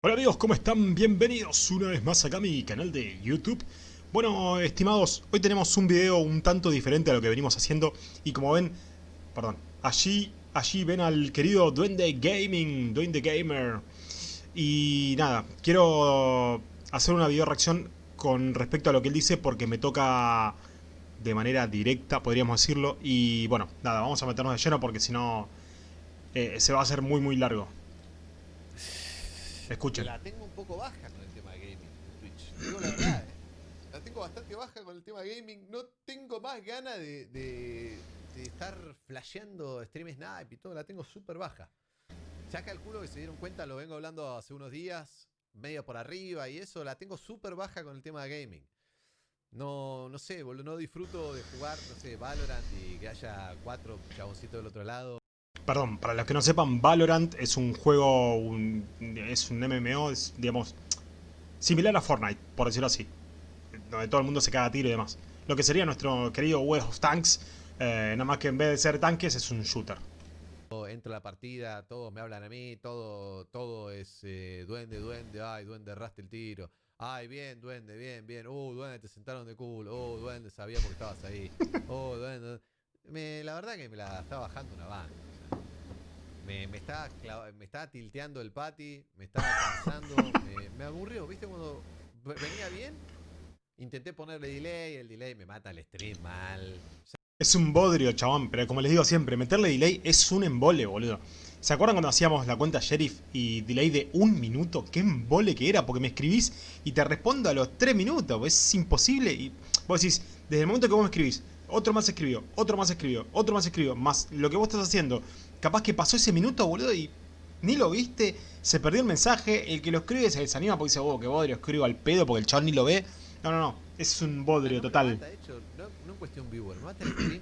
Hola amigos, ¿cómo están? Bienvenidos una vez más acá a mi canal de YouTube. Bueno, estimados, hoy tenemos un video un tanto diferente a lo que venimos haciendo y como ven, perdón, allí, allí ven al querido Duende Gaming, Duende Gamer. Y nada, quiero hacer una video reacción con respecto a lo que él dice porque me toca de manera directa, podríamos decirlo. Y bueno, nada, vamos a meternos de lleno porque si no eh, se va a hacer muy muy largo. La tengo un poco baja con el tema de gaming Twitch. Digo la verdad, eh. La tengo bastante baja con el tema de gaming. No tengo más ganas de estar flasheando stream snipe y todo. La tengo súper baja. Ya calculo que se dieron cuenta, lo vengo hablando hace unos días, medio por arriba y eso. La tengo súper baja con el tema de gaming. No, no sé, boludo, no disfruto de jugar, no sé, Valorant y que haya cuatro chaboncitos del otro lado. Perdón, para los que no sepan, Valorant es un juego, un- es un MMO, es, digamos, similar a Fortnite, por decirlo así. Donde todo el mundo se caga a tiro y demás. Lo que sería nuestro querido World of Tanks, eh, nada más que en vez de ser tanques es un shooter. Entro a la partida, todos me hablan a mí, todo, todo es eh, duende, duende, ay, duende, erraste el tiro. Ay, bien, duende, bien, bien. Uh, duende, te sentaron de culo. Uh, duende, sabía porque estabas ahí. Uh, duende. Me, la verdad que me la está bajando una banda. Me, me, está me está tilteando el pati, me está cansando, me, me aburrió, ¿viste? Cuando ve- venía bien, intenté ponerle delay, el delay me mata el stream mal. Es un bodrio, chabón, pero como les digo siempre, meterle delay es un embole, boludo. ¿Se acuerdan cuando hacíamos la cuenta Sheriff y delay de un minuto? ¡Qué embole que era! Porque me escribís y te respondo a los tres minutos. Es imposible. Y vos decís, desde el momento que vos me escribís, otro más escribió, otro más escribió, otro más escribió, más lo que vos estás haciendo. Capaz que pasó ese minuto, boludo, y ni lo viste, se perdió el mensaje. El que lo escribe se desanima porque dice, oh, qué bodrio, escribo al pedo porque el chabón ni lo ve. No, no, no, es un bodrio No, me total. mata, de hecho, no, no en cuestión viewer, me mata el stream.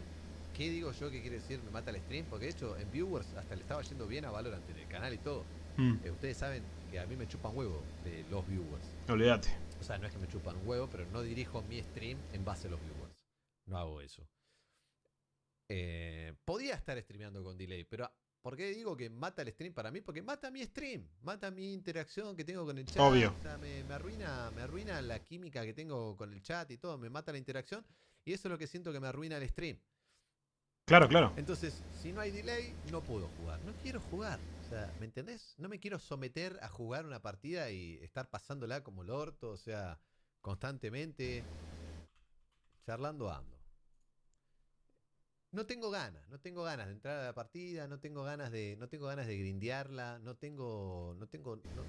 ¿Qué digo yo que quiere decir me mata el stream? Porque de hecho en viewers hasta le estaba yendo bien a Valorant en el canal y todo. Mm, Eh, ustedes saben que a mí me chupan huevo de los viewers. olvídate. O sea, no es que me chupan huevo, pero no dirijo mi stream en base a los viewers. No hago eso. Eh, podía estar streameando con delay, pero ¿por qué digo que mata el stream para mí? Porque mata mi stream, mata mi interacción que tengo con el chat. Obvio. o sea, me, me arruina, me arruina la química que tengo con el chat y todo, me mata la interacción. Y eso es lo que siento que me arruina el stream. Claro, claro. Entonces, si no hay delay, no puedo jugar. No quiero jugar. O sea, ¿me entendés? No me quiero someter a jugar una partida y estar pasándola como el orto, o sea, constantemente. Charlando ando. No tengo ganas, no tengo ganas de entrar a la partida, no tengo ganas de, no tengo ganas de grindearla, no tengo, no tengo, no,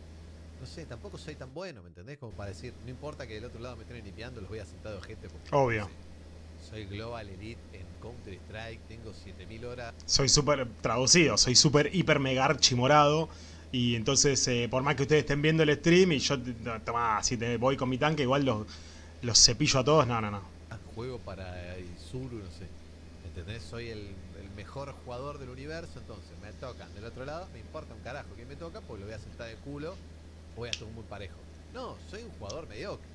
no sé, tampoco soy tan bueno, ¿me entendés? Como para decir, no importa que del otro lado me estén limpiando, los voy a sentar de gente porque Obvio. no sé, soy Global Elite en Counter Strike, tengo 7000 horas. soy súper traducido, soy súper hiper mega archimorado. Y entonces, eh, por más que ustedes estén viendo el stream y yo, no, tomá, si te voy con mi tanque, igual los, los cepillo a todos. No, no, no. juego para Isuru, no sé. ¿Entendés? Soy el, el mejor jugador del universo, entonces me tocan del otro lado, me importa un carajo quién me toca, pues lo voy a sentar de culo, voy a estar muy parejo. No, soy un jugador mediocre.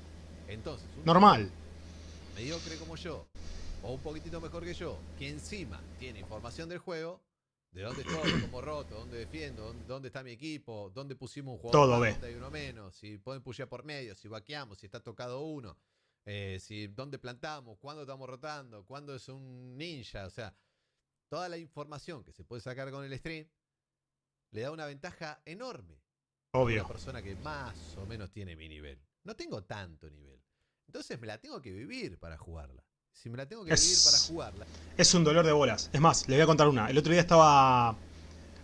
Entonces, un Normal. mediocre como yo, o un poquitito mejor que yo, que encima tiene información del juego, de dónde estoy, cómo roto, dónde defiendo, dónde, dónde está mi equipo, dónde pusimos un jugador Todo dónde hay uno menos, si pueden pushear por medio, si vaqueamos, si está tocado uno, eh, si dónde plantamos, cuándo estamos rotando, cuándo es un ninja, o sea, toda la información que se puede sacar con el stream le da una ventaja enorme a Obvio. una persona que más o menos tiene mi nivel. No tengo tanto nivel. Entonces me la tengo que vivir para jugarla. Si me la tengo que Es- vivir para jugarla, Es un dolor de bolas. Es más, les voy a contar una. El otro día estaba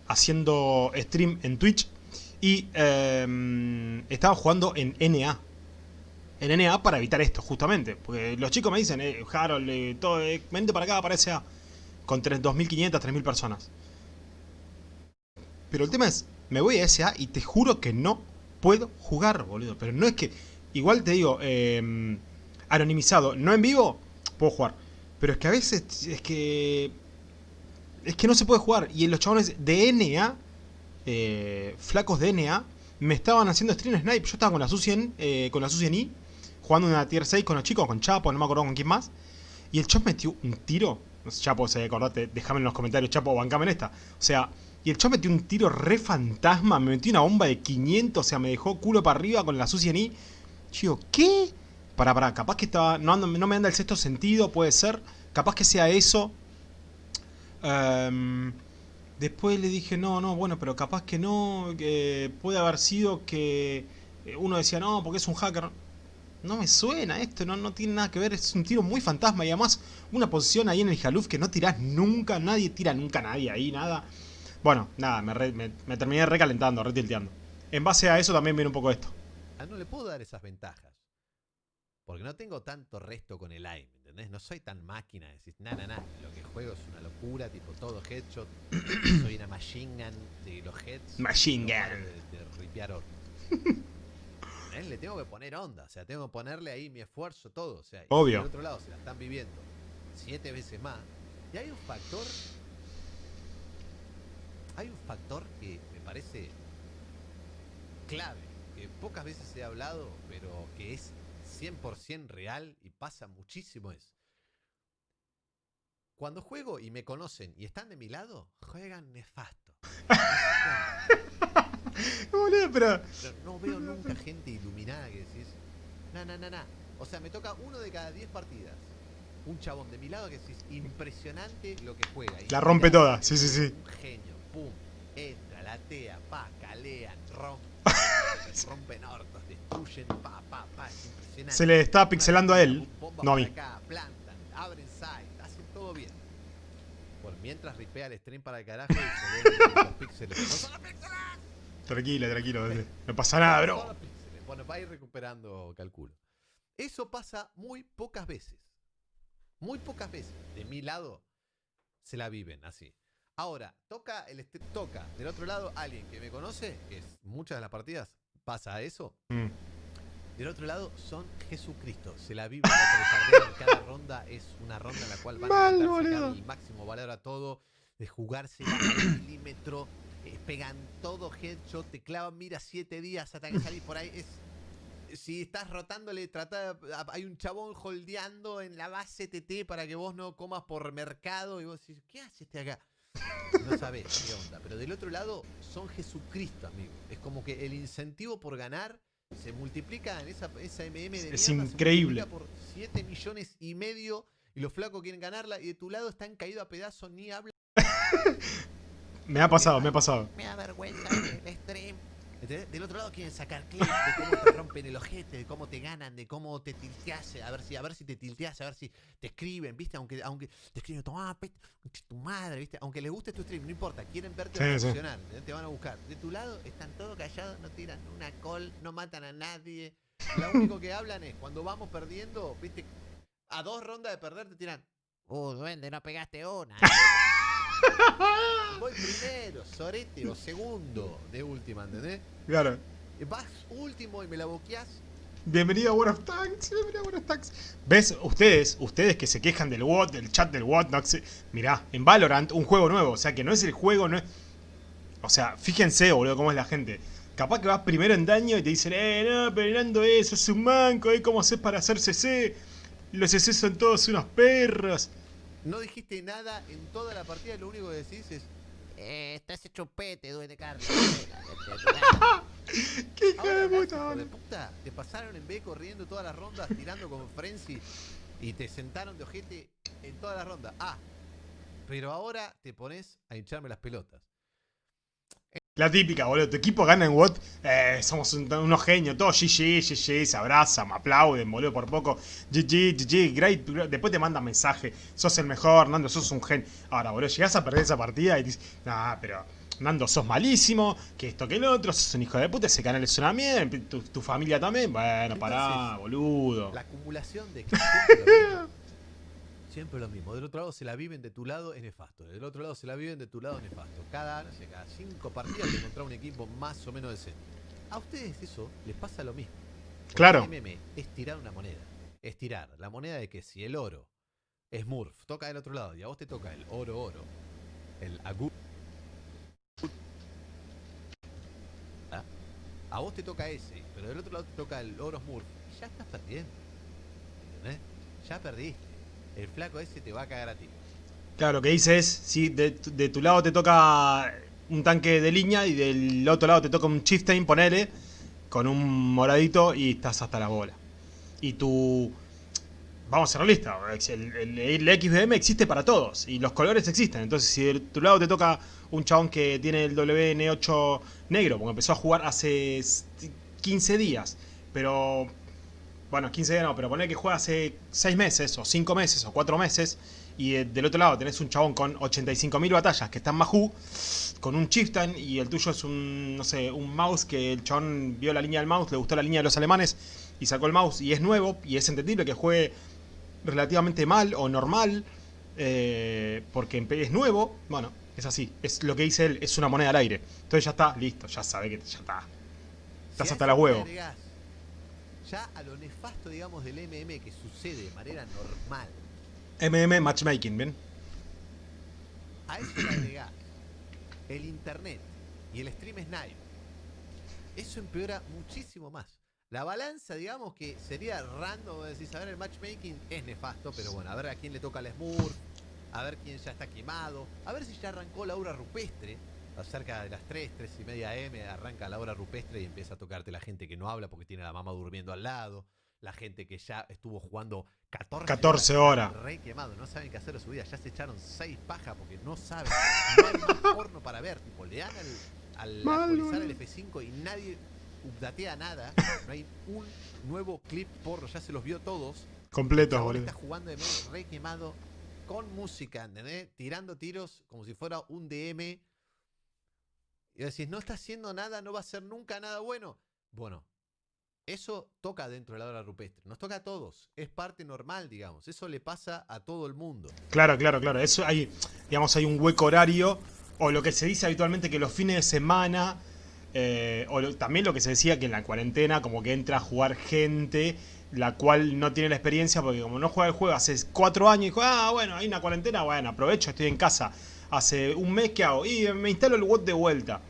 haciendo stream en Twitch y eh, estaba jugando en NA. En NA para evitar esto, justamente. Porque los chicos me dicen, eh, Harold, eh, todo, eh, vente para acá, para SA. Con tres- 2.500, 3.000 personas. Pero el tema es, me voy a SA y te juro que no puedo jugar, boludo. Pero no es que, igual te digo, eh, anonimizado, no en vivo, puedo jugar. Pero es que a veces es que. Es que no se puede jugar. Y los chabones de NA, eh, flacos de NA, me estaban haciendo stream snipe. Yo estaba con la Su-100, eh, con la Su-100i, jugando una tier 6 con los chicos, con Chapo, no me acuerdo con quién más. Y el chop metió un tiro. No sé, Chapo, si acordate, déjame en los comentarios, Chapo, bancame en esta. O sea, Y el chavo metió un tiro re fantasma, me metió una bomba de 500, o sea, me dejó culo para arriba con la sucia ni. Yo, ¿qué? Para, para, capaz que estaba. No, ando- no me anda el sexto sentido, puede ser. Capaz que sea eso. Em, después le dije, no, no, bueno, pero capaz que no. Puede haber sido que eh, uno decía, no, porque es un hacker. No me suena esto, no, no tiene nada que ver, es un tiro muy fantasma y además una posición ahí en el Jaluf que no tirás nunca, nadie tira nunca a nadie ahí, nada. Bueno, nada, me, re- me- me terminé recalentando, retilteando. En base a eso también viene un poco esto. Ah, no le puedo dar esas ventajas. Porque no tengo tanto resto con el aim, ¿entendés? No soy tan máquina de decir, na, na, na, lo que juego es una locura, tipo todo headshot. soy una machine gun de los heads. Machine gun. De, de ripear hornos. Le tengo que poner onda, o sea, tengo que ponerle ahí mi esfuerzo, todo. O sea, y Obvio. del otro lado se la están viviendo siete veces más. Y hay un factor. Hay un factor que me parece clave, que pocas veces he hablado, pero que es 100% real y pasa muchísimo es. Cuando juego y me conocen y están de mi lado, juegan nefasto. Boludo, pero. No veo nunca gente iluminada que decís, na, na, na, na. O sea, me toca uno de cada 10 partidas. Un chabón de mi lado que decís, impresionante lo que juega. La rompe toda, sí, sí, sí. Un genio, pum, entra, latea, pa, calean, rompe, rompen hortos, destruyen, pa, pa, pa, es impresionante. Se le está pixelando a él, no a por mí. acá, plantan, abren site, hacen todo bien. Por mientras ripea el stream para el carajo y se los píxeles. Tranquila, tranquilo. No pasa nada, bro. Bueno, va a ir recuperando, calculo. Eso pasa muy pocas veces. Muy pocas veces. De mi lado, se la viven así. Ahora, toca, el toca del otro lado alguien que me conoce, que es muchas de las partidas pasa eso. Mm. Del otro lado son Jesucristo. Se la viven la trepardean. Cada ronda es una ronda en la cual van Mal, a sacar el máximo valor a todo, de jugarse al milímetro, eh, pegan todo headshot, te clavan, mira, siete días hasta que salís por ahí. Es, si estás rotándole, trata, hay un chabón holdeando en la base TT para que vos no comas por mercado y vos decís, ¿qué hace este acá? No sabés qué onda. Pero del otro lado son Jesucristo, amigo. Es como que el incentivo por ganar se multiplica en esa, esa MM de Es mierda, se increíble. multiplica por 7 millones y medio y los flacos quieren ganarla y de tu lado están caídos a pedazos ni hablan. Me ha pasado, me ha pasado. Me da vergüenza el stream. ¿Entendés? Del otro lado quieren sacar clips de cómo te rompen el ojete, de cómo te ganan, de cómo te tilteas, a ver si, a ver si te tilteas, a ver si te escriben, ¿viste? Aunque, aunque te escriben, toma, tu madre, ¿viste? Aunque les guste tu stream, no importa, quieren verte Sí, reaccionar, ¿entendés? te van a buscar. De tu lado están todos callados, no tiran una call, no matan a nadie. Lo único que hablan es cuando vamos perdiendo, ¿viste? A dos rondas de perder te tiran. Oh, duende, no pegaste una. Voy primero, sorete o segundo de última, ¿entendés? Claro. Vas último y me la boqueás. Bienvenido a World of Tanks, bienvenido a World of Tanks. ¿Ves? Ustedes, ustedes que se quejan del WOT, del chat del WOT, no sé. Mirá, en Valorant, un juego nuevo, o sea que no es el juego, no es. O sea, fíjense, boludo, cómo es la gente. Capaz que vas primero en daño y te dicen, eh, no, pero Nando eso, es un manco, eh, ¿cómo haces para hacer CC? Los CC son todos unos perros. No dijiste nada en toda la partida, lo único que decís es. Eh, estás hecho pete, duende Carlos. ¡Qué hijo de puta, de puta, te pasaron en B corriendo todas las rondas, tirando con Frenzy y te sentaron de ojete en todas las rondas. Ah, pero ahora te pones a hincharme las pelotas. La típica, boludo. Tu equipo gana en WOT. Eh, somos un- unos genios. Todos GG, GG, se abrazan, me aplauden, boludo, por poco. GG, GG, great. Después te mandan mensaje. Sos el mejor, Nando, sos un gen. Ahora, boludo, llegás a perder esa partida y dices, nah, pero Nando, sos malísimo. Que esto, que el otro. Sos un hijo de puta. Ese canal es una mierda. Tu, tu familia también. Bueno, pará, boludo. La acumulación de que siempre lo mismo. Siempre lo mismo. Del otro lado se la viven de tu lado es nefasto. Del otro lado se la viven de tu lado es nefasto. Cada, no sé, cada cinco partidas te encontrás un equipo más o menos decente. A ustedes eso les pasa lo mismo. Porque Claro. el MM es tirar una moneda. Es tirar la moneda de que si el oro es Murph, toca del otro lado y a vos te toca el oro oro, el agu. ¿Ah? A vos te toca ese, pero del otro lado te toca el oro Murph y ya estás perdiendo. ¿Entendés? Ya perdiste. El flaco ese te va a cagar a ti. Claro, lo que dice es, si de, tu- lado te toca un tanque de línea y del otro lado te toca un chieftain, ponele, con un moradito y estás hasta la bola. Y tu... Vamos a ser realistas, el, el, XBM existe para todos y los colores existen. Entonces, si de tu lado te toca un chabón que tiene el WN8 negro, porque empezó a jugar hace 15 días, pero bueno, 15 días no, pero poner que juega hace 6 meses, o 5 meses, o 4 meses, y eh, del otro lado tenés un chabón con 85.000 batallas que está en Mahu, con un chieftain, y el tuyo es un, no sé, un mouse que el chabón vio la línea del mouse, le gustó la línea de los alemanes, y sacó el mouse, y es nuevo, y es entendible que juegue relativamente mal o normal, eh, porque es nuevo, bueno, es así, es lo que dice él, es una moneda al aire. Entonces ya está, listo, ya sabe que ya está. Estás hasta la huevo ya a lo nefasto, digamos, del MM que sucede de manera normal. MM Matchmaking, ¿bien? A eso le agregás el internet y el stream snipe. Eso empeora muchísimo más. La balanza, digamos, que sería random, decís, a ver, el matchmaking es nefasto, pero bueno, a ver a quién le toca el Smurf, a ver quién ya está quemado, a ver si ya arrancó la aura rupestre, cerca de las 3, 3 y media M, arranca la hora rupestre y empieza a tocarte la gente que no habla porque tiene a la mamá durmiendo al lado, la gente que ya estuvo jugando 14, 14 horas. Re quemado, no saben qué hacer de su vida, ya se echaron 6 pajas porque no saben, no hay más porno para ver, tipo, le dan al, actualizar el F5 y nadie updatea nada, no hay un nuevo clip porno, ya se los vio todos. Completos, boludo. Está jugando de medio re quemado con música, ¿entendés? Tirando tiros como si fuera un DM y decís, no está haciendo nada, no va a ser nunca nada bueno. Bueno, eso toca dentro de la hora rupestre. Nos toca a todos. Es parte normal, digamos. Eso le pasa a todo el mundo. Claro, claro, claro. Eso hay, digamos, hay un hueco horario. O lo que se dice habitualmente que los fines de semana. Eh, o también lo que se decía que en la cuarentena, como que entra a jugar gente la cual no tiene la experiencia porque como no juega el juego hace cuatro años y dijo, ah, bueno, hay una cuarentena, bueno, aprovecho, estoy en casa. Hace un mes que hago y me instalo el WOT de vuelta.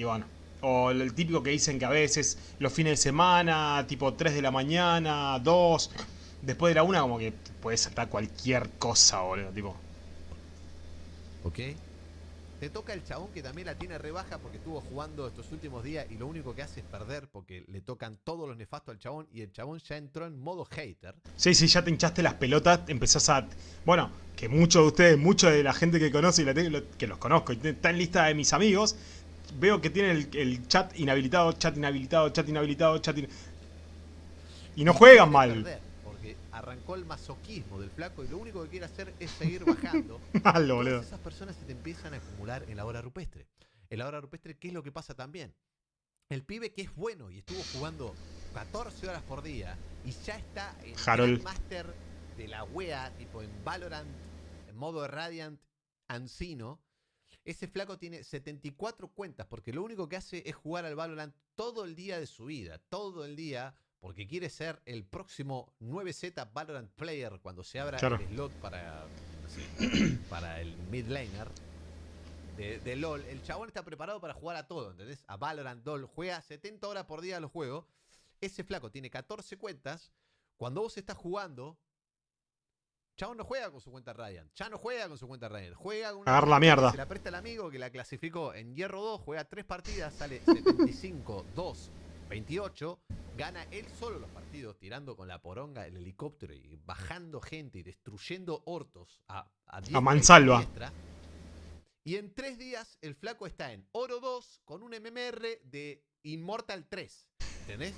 Y bueno, o el típico que dicen que a veces los fines de semana, tipo 3 de la mañana, 2, después de la 1 como que puede saltar cualquier cosa, boludo, tipo. Ok. Te toca el chabón que también la tiene rebaja porque estuvo jugando estos últimos días y lo único que hace es perder porque le tocan todos los nefastos al chabón y el chabón ya entró en modo hater. Sí, sí, ya te hinchaste las pelotas, empezás a... Bueno, que muchos de ustedes, mucha de la gente que conoce y la tengo, que los conozco, y está en lista de mis amigos, veo que tiene el, chat inhabilitado, chat inhabilitado, chat inhabilitado, chat Y no juegan mal. porque arrancó el masoquismo del flaco y lo único que quiere hacer es seguir bajando. Malo, boludo. Esas personas se te empiezan a acumular en la hora rupestre. En la hora rupestre, ¿qué es lo que pasa también? El pibe que es bueno y estuvo jugando 14 horas por día y ya está en el Master de la wea, tipo en Valorant, en modo Radiant, Ancino, ese flaco tiene 74 cuentas porque lo único que hace es jugar al Valorant todo el día de su vida, todo el día, porque quiere ser el próximo 9Z Valorant Player cuando se abra el slot para, para el mid laner. De, LOL, el chabón está preparado para jugar a todo, ¿entendés? A Valorant, LOL, juega 70 horas por día a los juegos. Ese flaco tiene 14 cuentas. Cuando vos estás jugando, Chabón no juega con su cuenta Ryan. Ya no juega con su cuenta Ryan. Juega con Agarra la mierda. Se la presta el amigo que la clasificó en Hierro 2. Juega tres partidas. Sale 75, 2, 28. Gana él solo los partidos. Tirando con la poronga el helicóptero y bajando gente y destruyendo hortos a, a, a mansalva. Y en tres días el flaco está en Oro 2 con un MMR de Immortal 3. ¿Entendés?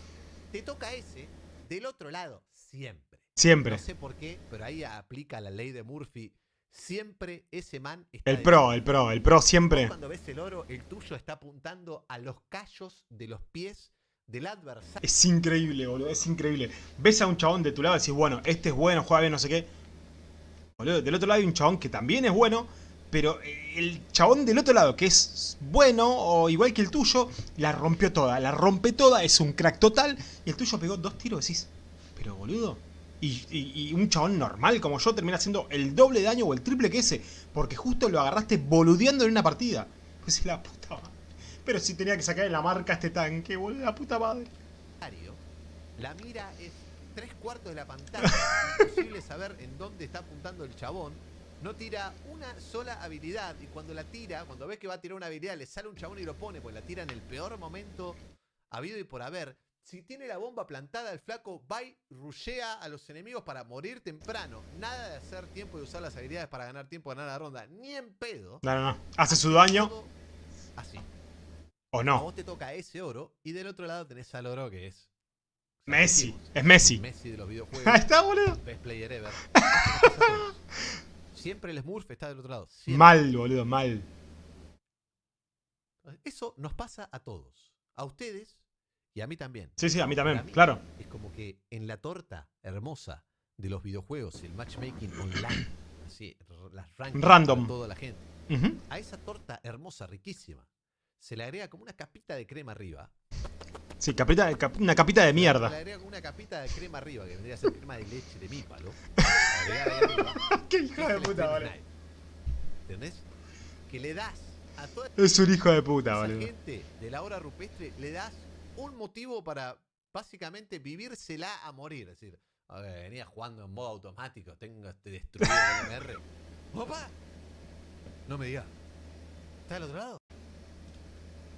Te toca ese del otro lado siempre. Siempre. No sé por qué, pero ahí aplica la ley de Murphy. Siempre ese man está El pro, el pro, el pro siempre. Cuando ves el oro, el tuyo está apuntando a los callos de los pies del adversario. Es increíble, boludo, es increíble. Ves a un chabón de tu lado y decís, bueno, este es bueno, juega bien, no sé qué. Boludo, del otro lado hay un chabón que también es bueno, pero el chabón del otro lado, que es bueno o igual que el tuyo, la rompió toda, la rompe toda, es un crack total, y el tuyo pegó dos tiros, decís, pero boludo, y, un chabón normal como yo termina haciendo el doble de daño o el triple que ese, porque justo lo agarraste boludeando en una partida. Pues la puta madre. Pero si tenía que sacar en la marca este tanque, boludo, la puta madre. La mira es tres cuartos de la pantalla, imposible saber en dónde está apuntando el chabón. no tira una sola habilidad. Y cuando la tira, cuando ves que va a tirar una habilidad, le sale un chabón y lo pone, pues la tira en el peor momento habido y por haber. Si tiene la bomba plantada, el flaco va y rushea a los enemigos para morir temprano. Nada de hacer tiempo y usar las habilidades para ganar tiempo, ganar la ronda. Ni en pedo. No, no, no. Hace su daño Así. o A no. vos te toca ese oro y del otro lado tenés al oro que es Messi. Es Messi. Messi de los Ahí videojuegos. está, boludo. Best player ever. A. Siempre el Smurf está del otro lado. siempre. Mal, boludo, mal. Eso nos pasa a todos. A ustedes y a mí también. Sí, sí, a mí también, mí, claro. Es como que en la torta hermosa de los videojuegos, el matchmaking online, así, las rankings Random. toda la gente, Ujú. a esa torta hermosa, riquísima, se le agrega como una capita de crema arriba. Sí, capita, cap- una capita de Se le mierda. agrega como una capita de crema arriba, que vendría a ser crema de leche de mi palo. agregar ahí arriba. Qué hijo de puta. Knife. ¿Entendés? Que le das a toda Es un hijo de puta, esa boludo. gente de la hora rupestre, le das un motivo para básicamente vivírsela a morir. Es decir, a ver, venía jugando en modo automático, tengo este destruido el MR. ¡Opa! No me digas. ¿Está del otro lado?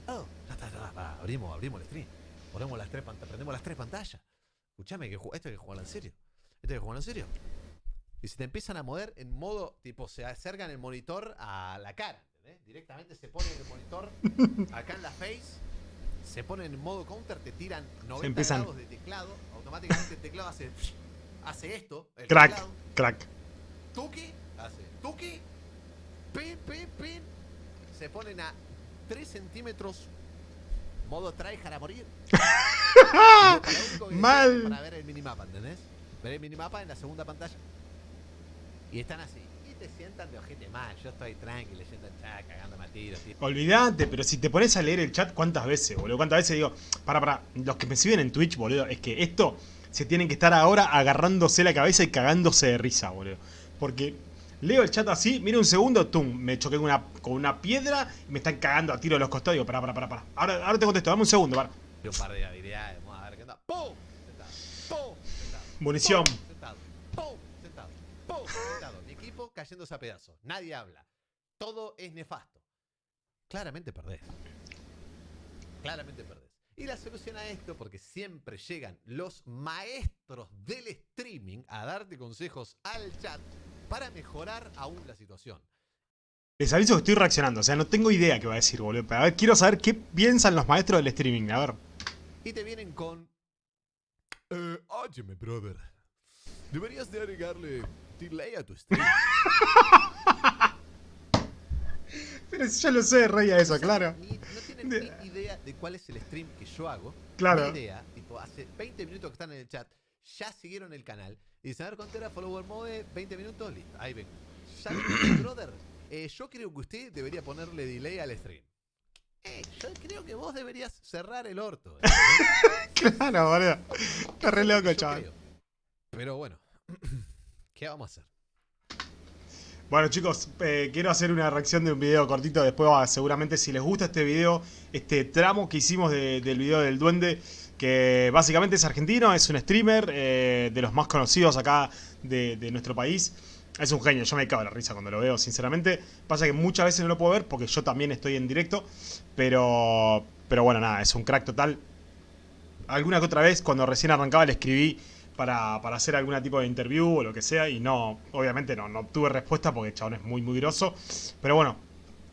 Oh, está, está, abrimos, abrimos el stream. Ponemos las tres pantallas, prendemos las tres pantallas. Escuchame, que esto hay que jugarlo en serio. Esto hay que jugarlo en serio. Y se te empiezan a mover en modo, tipo, se acercan el monitor a la cara, ¿entendés? Directamente se pone el monitor acá en la face, se ponen en modo counter, te tiran 90 empiezan- grados de teclado, automáticamente el teclado hace, hace esto, el Crack, teclado, crack. tuki, hace tuki, pin, pin, pin, se ponen a 3 centímetros, modo tryhard a morir. Mal. Para ver el minimapa, ¿entendés? Ver el minimapa en la segunda pantalla. Y están así. Te sientan de ojete mal. Yo estoy tranquilo leyendo el chat, cagándome a tiros. tipo. Olvídate, pero si te pones a leer el chat, ¿cuántas veces, boludo? ¿Cuántas veces digo? Para, para, los que me siguen en Twitch, boludo, es que esto se tienen que estar ahora agarrándose la cabeza y cagándose de risa, boludo. Porque leo el chat así, mira un segundo, tum, me choqué con una, con una piedra y me están cagando a tiro de los costados. Digo, para, para, para, para. Ahora, ahora te contesto, dame un segundo, para. Un par de habilidades. Vamos a ver qué onda. ¡Pum! Sentado. ¡Pum! Sentado. Munición. Sentado. ¡Pum! Sentado. ¡Pum! Sentado. Cayéndose a pedazos. Nadie habla. Todo es nefasto. Claramente perdés. Claramente perdés. Y la solución a esto, porque siempre llegan los maestros del streaming a darte consejos al chat para mejorar aún la situación. Les aviso que estoy reaccionando, o sea, no tengo idea qué va a decir, boludo. Pero a ver, quiero saber qué piensan los maestros del streaming, a ver. Y te vienen con. Eh, óyeme, brother. Deberías de agregarle delay a tu stream. Pero si ya lo sé, rey a eso, claro. ni- no tienen ni idea de cuál es el stream que yo hago. Claro. Ni idea. Tipo, hace 20 minutos que están en el chat, ya siguieron el canal. Y dicen, a ver, ¿cuánto era follower mode? 20 minutos, listo. Ahí ven. Ya brother. eh, yo creo que usted debería ponerle delay al stream. Eh, yo creo que vos deberías cerrar el orto. ¿entendés? Claro, boludo. Está re loco, chaval. creo. Pero bueno, ¿qué vamos a hacer? Bueno chicos, eh, quiero hacer una reacción de un video cortito después va, seguramente si les gusta este video, este tramo que hicimos de- del video del duende, que básicamente es argentino, es un streamer eh, de los más conocidos acá de, de nuestro país. Es un genio, yo me cago en la risa cuando lo veo, sinceramente. Pasa que muchas veces no lo puedo ver porque yo también estoy en directo, pero, pero bueno, nada, es un crack total. Alguna que otra vez, cuando recién arrancaba, le escribí para, para hacer algún tipo de interview o lo que sea. Y no, obviamente no, no obtuve respuesta porque el chabón es muy, muy grosso. Pero bueno,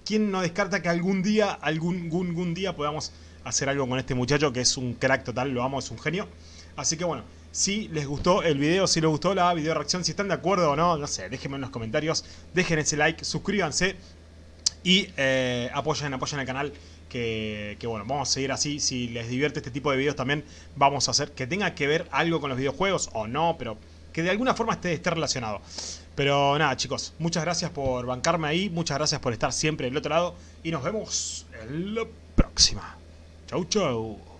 ¿quién no descarta que algún día, algún, algún, algún día podamos hacer algo con este muchacho que es un crack total, lo amo, es un genio. Así que bueno, si les gustó el video, si les gustó la video reacción, si están de acuerdo o no, no sé, déjenme en los comentarios, dejen ese like, suscríbanse y eh, apoyen, apoyen el canal. Que, bueno, vamos a seguir así. Si les divierte este tipo de videos también, vamos a hacer que tenga que ver algo con los videojuegos o no, pero que de alguna forma esté, esté relacionado. Pero nada, chicos, muchas gracias por bancarme ahí, muchas gracias por estar siempre del otro lado y nos vemos en la próxima. Chau, chau.